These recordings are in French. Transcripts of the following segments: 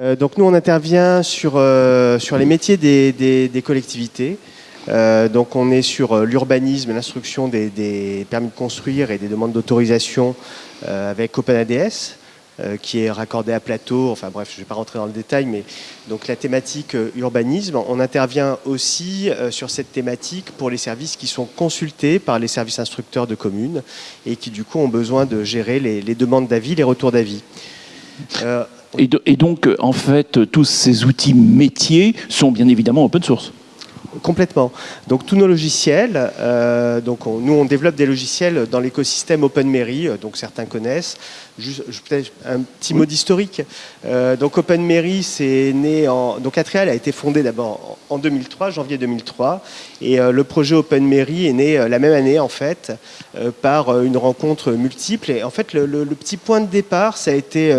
Euh, donc nous, on intervient sur, euh, sur les métiers des, des, collectivités. Euh, donc on est sur l'urbanisme, l'instruction des, des, permis de construire et des demandes d'autorisation avec OpenADS, qui est raccordé à Plateau. Enfin bref, je ne vais pas rentrer dans le détail, mais donc la thématique urbanisme. On intervient aussi sur cette thématique pour les services qui sont consultés par les services instructeurs de communes et qui du coup ont besoin de gérer les, les demandes d'avis, les retours d'avis. Et, donc, en fait, tous ces outils métiers sont bien évidemment open source. Complètement. Donc tous nos logiciels, euh, donc nous on développe des logiciels dans l'écosystème OpenMairie, euh, donc certains connaissent. Juste, peut-être un petit mot d'historique. Euh, donc OpenMairie, c'est né en donc Atreal a été fondé d'abord en 2003, janvier 2003, et le projet OpenMairie est né la même année en fait par une rencontre multiple. Et en fait le, le, petit point de départ, ça a été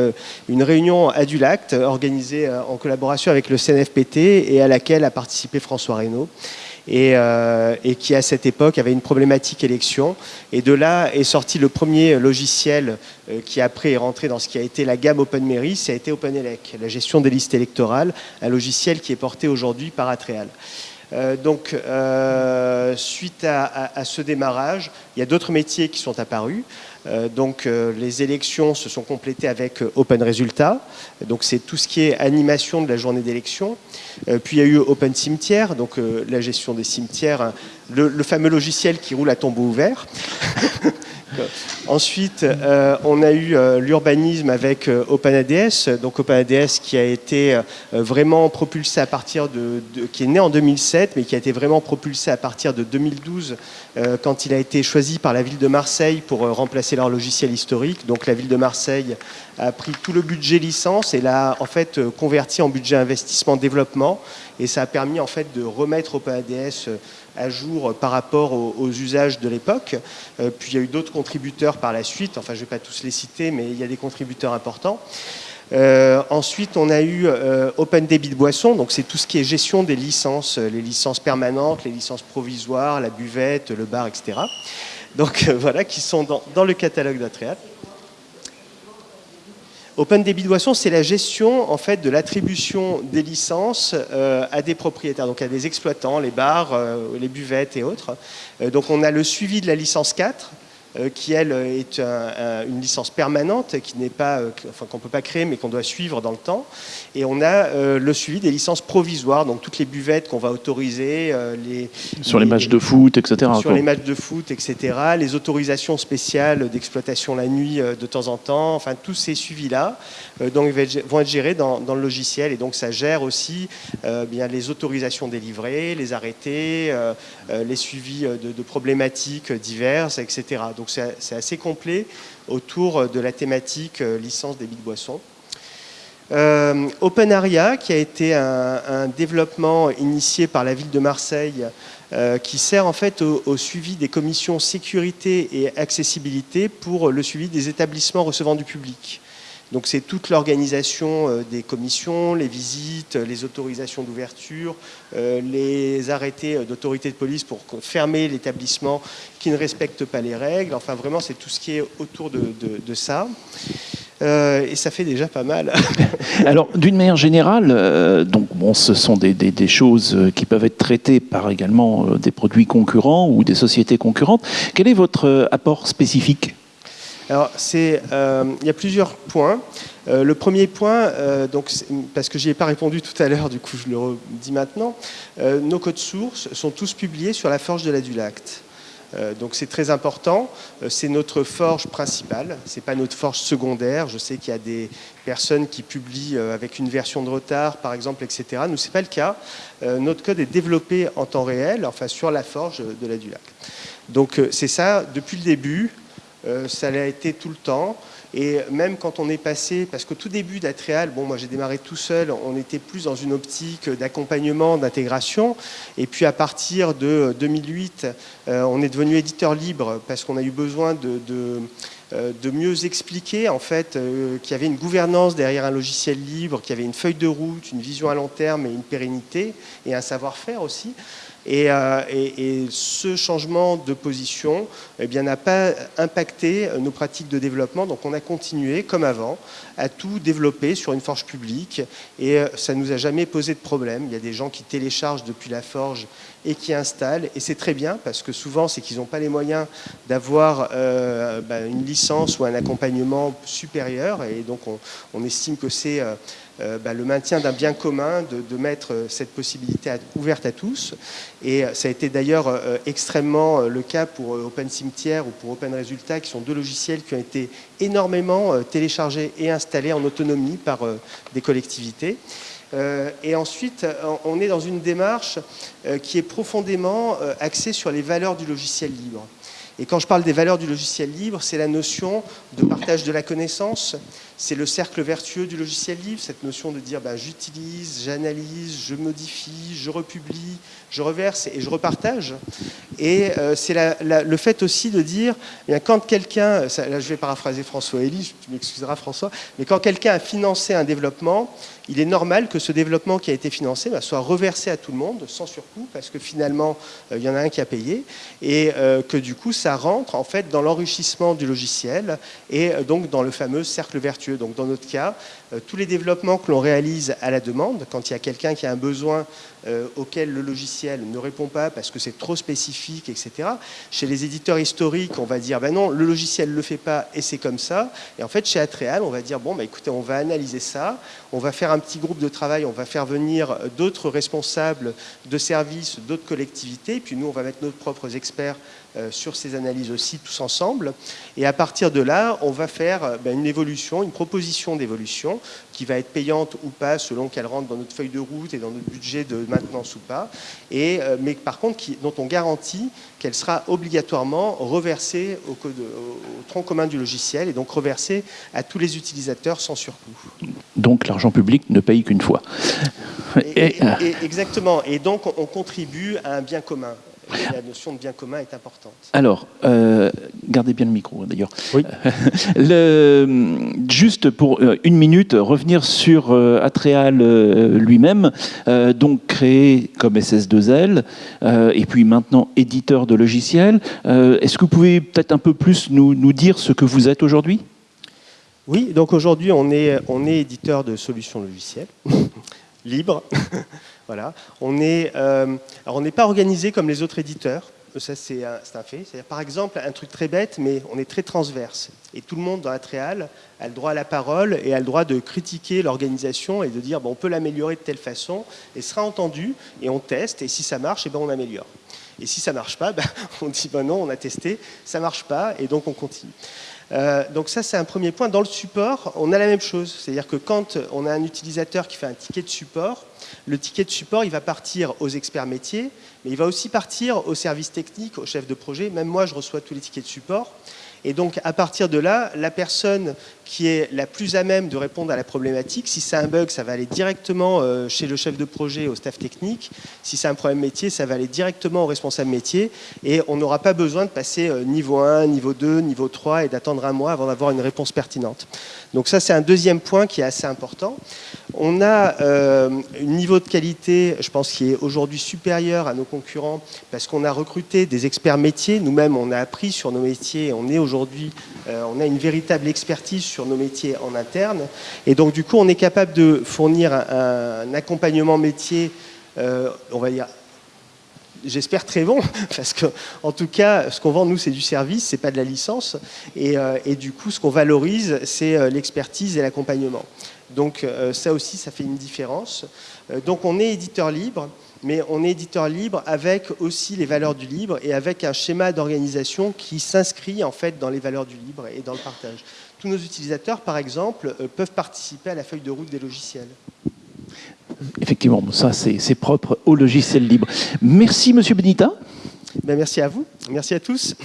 une réunion à Dulact organisée en collaboration avec le CNFPT et à laquelle a participé François Reynaud euh, et, qui à cette époque avait une problématique élection. Et de là est sorti le premier logiciel euh, qui après est rentré dans ce qui a été la gamme OpenMairie, ça a été OpenElec, la gestion des listes électorales, un logiciel qui est porté aujourd'hui par Atreal. Euh, donc, suite à, ce démarrage, il y a d'autres métiers qui sont apparus. Euh, donc euh, les élections se sont complétées avec euh, Open Résultats. Donc c'est tout ce qui est animation de la journée d'élection. puis il y a eu Open Cimetière, donc la gestion des cimetières, le, le fameux logiciel qui roule à tombeau ouvert. Ensuite, euh, on a eu euh, l'urbanisme avec euh, OpenADS, donc OpenADS qui a été vraiment propulsé à partir de, qui est né en 2007, mais qui a été vraiment propulsé à partir de 2012 quand il a été choisi par la ville de Marseille pour remplacer leur logiciel historique. Donc la ville de Marseille a pris tout le budget licence et l'a en fait converti en budget investissement développement, et ça a permis en fait de remettre OpenADS à jour par rapport aux, usages de l'époque. Euh, puis il y a eu d'autres contributeurs par la suite, enfin je ne vais pas tous les citer, mais il y a des contributeurs importants. Euh, ensuite, on a eu euh, Open Debit de boisson, donc c'est tout ce qui est gestion des licences, les licences permanentes, les licences provisoires, la buvette, le bar, etc. Donc voilà, qui sont dans, dans le catalogue d'Atreat. Open Débit boisson, c'est la gestion en fait de l'attribution des licences euh, à des propriétaires, donc à des exploitants, les bars, euh, les buvettes et autres. Euh, donc on a le suivi de la licence 4, euh, qui elle est une licence permanente, qui n'est pas, euh, enfin qu'on peut pas créer, mais qu'on doit suivre dans le temps. Et on a euh, le suivi des licences provisoires, donc toutes les buvettes qu'on va autoriser, les sur les, matchs de foot, etc. Sur les matchs de foot, etc. Les autorisations spéciales d'exploitation la nuit de temps en temps. Enfin, tous ces suivis-là, donc vont être gérés dans, le logiciel, et donc ça gère aussi bien les autorisations délivrées, les arrêtés, les suivis de, de problématiques diverses, etc. Donc donc c'est assez complet autour de la thématique euh, licence des de boissons. Euh, OpenAria, qui a été un, développement initié par la ville de Marseille, euh, qui sert en fait au, suivi des commissions sécurité et accessibilité pour le suivi des établissements recevant du public. Donc c'est toute l'organisation euh, des commissions, les visites, les autorisations d'ouverture, euh, les arrêtés euh, d'autorité de police pour fermer l'établissement qui ne respecte pas les règles. Enfin vraiment c'est tout ce qui est autour de, ça. et ça fait déjà pas mal. Alors, d'une manière générale, donc bon, ce sont des, des, choses qui peuvent être traitées par également des produits concurrents ou des sociétés concurrentes. Quel est votre apport spécifique? Alors, euh, il y a plusieurs points. Euh, le premier point, euh, donc, parce que je n'y ai pas répondu tout à l'heure, du coup je le dis maintenant, nos codes sources sont tous publiés sur la forge de la Dulacte. donc c'est très important, c'est notre forge principale, ce n'est pas notre forge secondaire. Je sais qu'il y a des personnes qui publient avec une version de retard, par exemple, etc. Nous, ce n'est pas le cas. notre code est développé en temps réel, enfin sur la forge de la Dulacte. Donc c'est ça, depuis le début, euh, ça l'a été tout le temps. Et même quand on est passé, parce qu'au tout début d'Atreal, bon, moi j'ai démarré tout seul, on était plus dans une optique d'accompagnement, d'intégration. Et puis à partir de 2008, euh, on est devenu éditeur libre parce qu'on a eu besoin de, euh, mieux expliquer en fait qu'il y avait une gouvernance derrière un logiciel libre, qu'il y avait une feuille de route, une vision à long terme et une pérennité et un savoir-faire aussi. Et, et, ce changement de position eh n'a pas impacté nos pratiques de développement. Donc on a continué, comme avant, à tout développer sur une forge publique et ça ne nous a jamais posé de problème. Il y a des gens qui téléchargent depuis la forge et qui installent. Et c'est très bien parce que souvent, c'est qu'ils n'ont pas les moyens d'avoir euh, bah, une licence ou un accompagnement supérieur. Et donc, on, estime que c'est euh, euh, bah, le maintien d'un bien commun de, mettre cette possibilité ouverte à tous. Et ça a été d'ailleurs extrêmement le cas pour Open Cimetière ou pour Open Resultat, qui sont deux logiciels qui ont été énormément téléchargés et installés en autonomie par des collectivités. Euh, et ensuite, on est dans une démarche euh, qui est profondément euh, axée sur les valeurs du logiciel libre. Et quand je parle des valeurs du logiciel libre, c'est la notion de partage de la connaissance, c'est le cercle vertueux du logiciel libre, cette notion de dire bah, j'utilise, j'analyse, je modifie, je republie, je reverse et je repartage. Et euh, c'est le fait aussi de dire, eh quand quelqu'un, là je vais paraphraser François Elie, tu m'excuseras François, mais quand quelqu'un a financé un développement, il est normal que ce développement qui a été financé bah, soit reversé à tout le monde sans surcoût, parce que finalement, euh, il y en a un qui a payé, et euh, que du coup, ça rentre en fait dans l'enrichissement du logiciel, et donc dans le fameux cercle vertueux. Donc dans notre cas, tous les développements que l'on réalise à la demande, quand il y a quelqu'un qui a un besoin euh, auquel le logiciel ne répond pas parce que c'est trop spécifique, etc. Chez les éditeurs historiques, on va dire, ben non, le logiciel ne le fait pas et c'est comme ça. Et en fait, chez Atreal, on va dire, bon, bah, écoutez, on va analyser ça, on va faire un petit groupe de travail, on va faire venir d'autres responsables de services, d'autres collectivités, puis nous, on va mettre nos propres experts euh, sur ces analyses aussi, tous ensemble. Et à partir de là, on va faire euh, ben, une évolution, une proposition d'évolution qui va être payante ou pas selon qu'elle rentre dans notre feuille de route et dans notre budget de maintenance ou pas, et, euh, mais par contre qui, dont on garantit qu'elle sera obligatoirement reversée au, tronc commun du logiciel et donc reversée à tous les utilisateurs sans surcoût. Donc l'argent public ne paye qu'une fois. exactement, et donc on contribue à un bien commun la notion de bien commun est importante. Alors, euh, gardez bien le micro hein, d'ailleurs. Oui. le, juste pour euh, une minute, revenir sur euh, Atreal lui-même, donc créé comme SS2L, et puis maintenant éditeur de logiciels. Est-ce que vous pouvez peut-être un peu plus nous, nous dire ce que vous êtes aujourd'hui? Oui, donc aujourd'hui on est, on est éditeur de solutions logicielles libres. Voilà. On n'est euh, pas organisé comme les autres éditeurs, ça c'est un, fait. Par exemple, un truc très bête, mais on est très transverse. Et tout le monde dans Atreal a le droit à la parole et a le droit de critiquer l'organisation et de dire bon, on peut l'améliorer de telle façon, et sera entendu, et on teste, et si ça marche, et eh ben on améliore. Et si ça marche pas, ben, on dit ben non, on a testé, ça marche pas, et donc on continue. Euh, donc ça, c'est un premier point. Dans le support, on a la même chose. C'est-à-dire que quand on a un utilisateur qui fait un ticket de support, le ticket de support, il va partir aux experts métiers, mais il va aussi partir aux services techniques, aux chefs de projet. Même moi, je reçois tous les tickets de support. Et donc, à partir de là, la personne qui est la plus à même de répondre à la problématique, si c'est un bug, ça va aller directement euh, chez le chef de projet, au staff technique. Si c'est un problème métier, ça va aller directement au responsable métier. Et on n'aura pas besoin de passer euh, niveau 1, niveau 2, niveau 3 et d'attendre un mois avant d'avoir une réponse pertinente. Donc ça, c'est un deuxième point qui est assez important. On a euh, un niveau de qualité, je pense, qui est aujourd'hui supérieur à nos concurrents parce qu'on a recruté des experts métiers. Nous-mêmes, on a appris sur nos métiers. On est aujourd'hui, on a une véritable expertise sur nos métiers en interne. Et donc, du coup, on est capable de fournir un, accompagnement métier, euh, on va dire, j'espère très bon, parce que en tout cas, ce qu'on vend nous, c'est du service, c'est pas de la licence, et, et du coup, ce qu'on valorise, c'est l'expertise et l'accompagnement. Donc euh, ça aussi, ça fait une différence. Euh, donc on est éditeur libre, mais on est éditeur libre avec aussi les valeurs du libre et avec un schéma d'organisation qui s'inscrit en fait dans les valeurs du libre et dans le partage. Tous nos utilisateurs, par exemple, euh, peuvent participer à la feuille de route des logiciels. Effectivement, ça c'est propre au logiciel libre. Merci Monsieur Benita. Ben, merci à vous, merci à tous.